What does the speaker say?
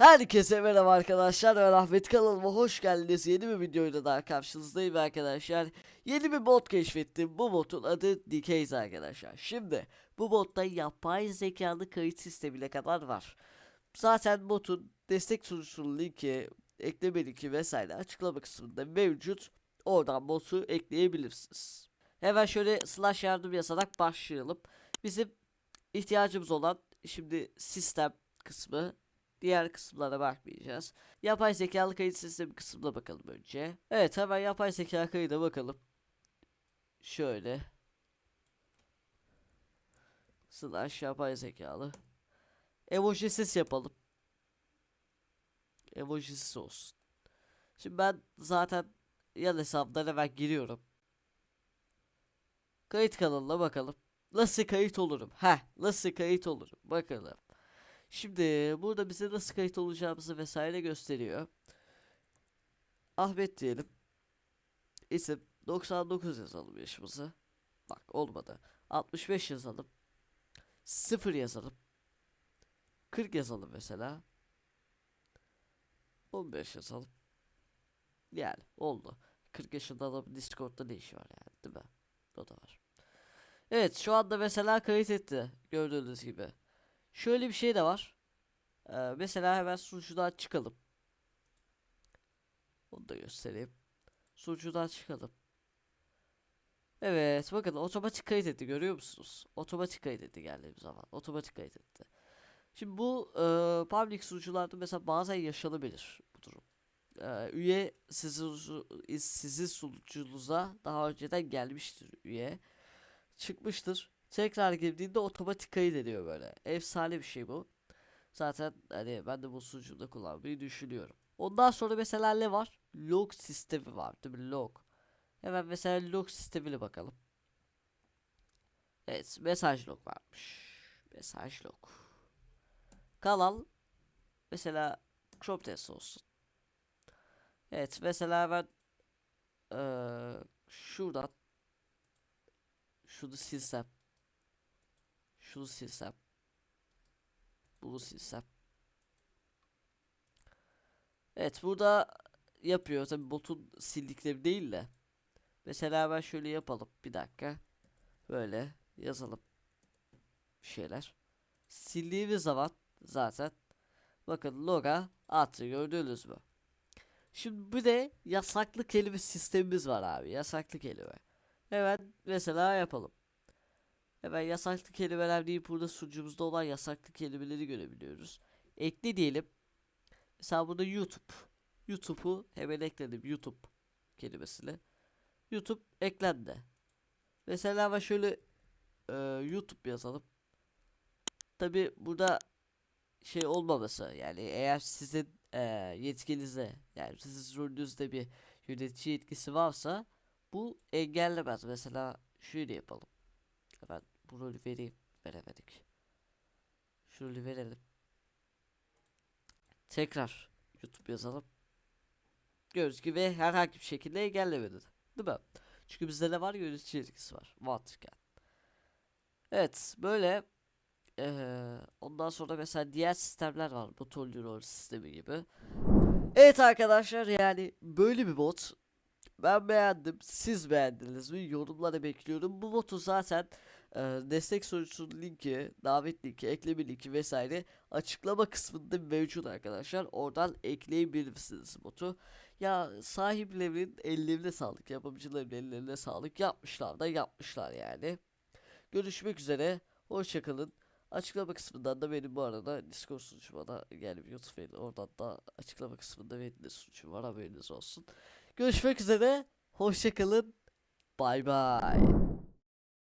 Herkese merhaba arkadaşlar ben Ahmet kanalıma hoş geldiniz. Yeni bir videoyla daha karşınızdayım arkadaşlar. Yeni bir mod keşfettim. Bu modun adı Decays arkadaşlar. Şimdi bu modda yapay zekalı kayıt sistemine kadar var. Zaten modun destek sunucusunun linki ekleme linki vesaire açıklama kısmında mevcut. Oradan modu ekleyebilirsiniz. Hemen şöyle slash yardım yazarak başlayalım. Bizim ihtiyacımız olan şimdi sistem kısmı Diğer kısımlara bakmayacağız. Yapay zekalı kayıt sistemi kısmına bakalım önce. Evet hemen yapay zeka kayıda bakalım. Şöyle. Slash yapay zekalı. Emojisiz yapalım. Emojisiz olsun. Şimdi ben zaten yan hesabdan hemen giriyorum. Kayıt kanalına bakalım. Nasıl kayıt olurum? Heh, nasıl kayıt olurum? Bakalım. Şimdi burada bize nasıl kayıt olacağımızı vesaire gösteriyor. Ahmet diyelim. İsim 99 yazalım yaşımızı. Bak olmadı. 65 yazalım. 0 yazalım. 40 yazalım mesela. 15 yazalım. Yani oldu. 40 yaşında adam Discord'da ne işi var yani değil mi? O da var. Evet şu anda mesela kayıt etti. Gördüğünüz gibi. Şöyle bir şey de var. Ee, mesela hemen sunucudan çıkalım. Onu da göstereyim. Sunucudan çıkalım. Evet bakın otomatik kayıt etti görüyor musunuz? Otomatik kayıt etti geldiğim zaman. Otomatik kayıt etti. Şimdi bu e, public sunucularda mesela bazen yaşanabilir bu durum. E, üye sizin, sizin sunucunuza daha önceden gelmiştir üye. Çıkmıştır. Tekrar girdiğinde otomatik kayıt ediyor böyle. Efsane bir şey bu. Zaten hani ben de bu sunucuda kullanmayı düşünüyorum. Ondan sonra mesela ne var? Log sistemi var değil mi? Log. Hemen mesela log sistemine bakalım. Evet mesaj log varmış. Mesaj log. Kanal mesela crop test olsun. Evet mesela ben ee, şuradan şunu silsem şunu silsem. Bunu silsem. Evet burada yapıyor. Tabi botun sildikleri değil de. Mesela ben şöyle yapalım. Bir dakika. Böyle yazalım bir şeyler. Sildiğimiz zaman zaten bakın loga attı gördünüz mü şimdi bir de yasaklı kelime sistemimiz var abi. Yasaklı kelime. Hemen mesela yapalım Hemen yasaklı kelimeler deyip burada sunucumuzda olan yasaklı kelimeleri görebiliyoruz. Ekle diyelim. Mesela burada YouTube. YouTube'u hemen ekledim. YouTube kelimesini. YouTube eklendi. Mesela ama şöyle e, YouTube yazalım. Tabi burada şey olmaması yani eğer sizin e, yetkinize yani sizin rolünüzde bir yönetici yetkisi varsa bu engellemez. Mesela şöyle yapalım. Ben bu rolü vereyim. Veremedik. Şu rolü verelim. Tekrar YouTube yazalım. Gördüğünüz gibi herhangi bir şekilde engellemedi. Değil mi? Çünkü bizde ne var? Yönetici etkisi var. Mantıken. Evet. Böyle ee, ondan sonra mesela diğer sistemler var. Bu Rol sistemi gibi. Evet arkadaşlar yani böyle bir bot. Ben beğendim. Siz beğendiniz mi? Yorumlara bekliyorum. Bu botu zaten e, destek sorusunun linki, davet linki, ekleme linki vesaire açıklama kısmında mevcut arkadaşlar. Oradan ekleyebilirsiniz botu. Ya sahiplerinin ellerine sağlık, yapımcıların ellerine sağlık yapmışlar da yapmışlar yani. Görüşmek üzere. Hoşçakalın. Açıklama kısmından da benim bu arada Discord sunucuma da yani YouTube oradan da açıklama kısmında benim de sunucum var haberiniz olsun. Görüşmek üzere. Hoşçakalın. Bay bay.